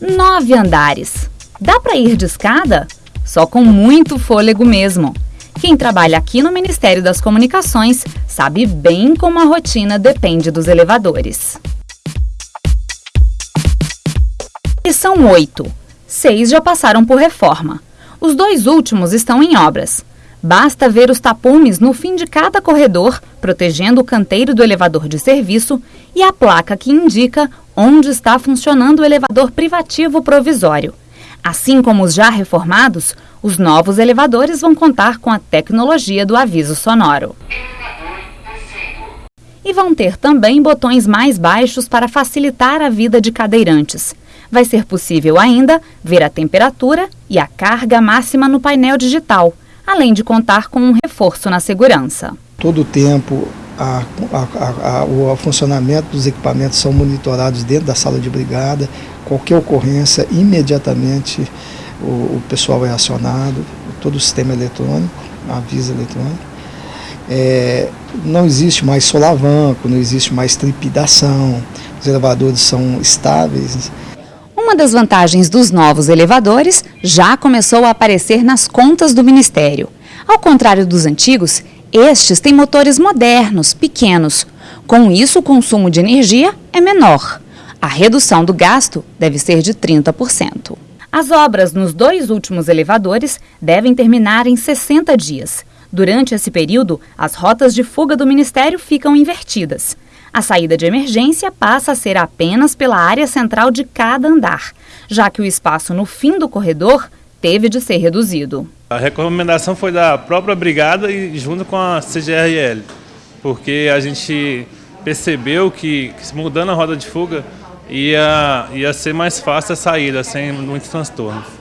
Nove andares. Dá para ir de escada? Só com muito fôlego mesmo. Quem trabalha aqui no Ministério das Comunicações sabe bem como a rotina depende dos elevadores. E são oito. Seis já passaram por reforma. Os dois últimos estão em obras. Basta ver os tapumes no fim de cada corredor, protegendo o canteiro do elevador de serviço, e a placa que indica onde está funcionando o elevador privativo provisório. Assim como os já reformados, os novos elevadores vão contar com a tecnologia do aviso sonoro. E vão ter também botões mais baixos para facilitar a vida de cadeirantes. Vai ser possível ainda ver a temperatura e a carga máxima no painel digital além de contar com um reforço na segurança. Todo o tempo, a, a, a, o funcionamento dos equipamentos são monitorados dentro da sala de brigada. Qualquer ocorrência, imediatamente o, o pessoal é acionado, todo o sistema eletrônico, aviso eletrônico. É, não existe mais solavanco, não existe mais trepidação, os elevadores são estáveis. Uma das vantagens dos novos elevadores já começou a aparecer nas contas do Ministério. Ao contrário dos antigos, estes têm motores modernos, pequenos. Com isso, o consumo de energia é menor. A redução do gasto deve ser de 30%. As obras nos dois últimos elevadores devem terminar em 60 dias. Durante esse período, as rotas de fuga do Ministério ficam invertidas. A saída de emergência passa a ser apenas pela área central de cada andar, já que o espaço no fim do corredor teve de ser reduzido. A recomendação foi da própria brigada e junto com a CGRL, porque a gente percebeu que, que mudando a roda de fuga ia, ia ser mais fácil a saída, sem muitos transtornos.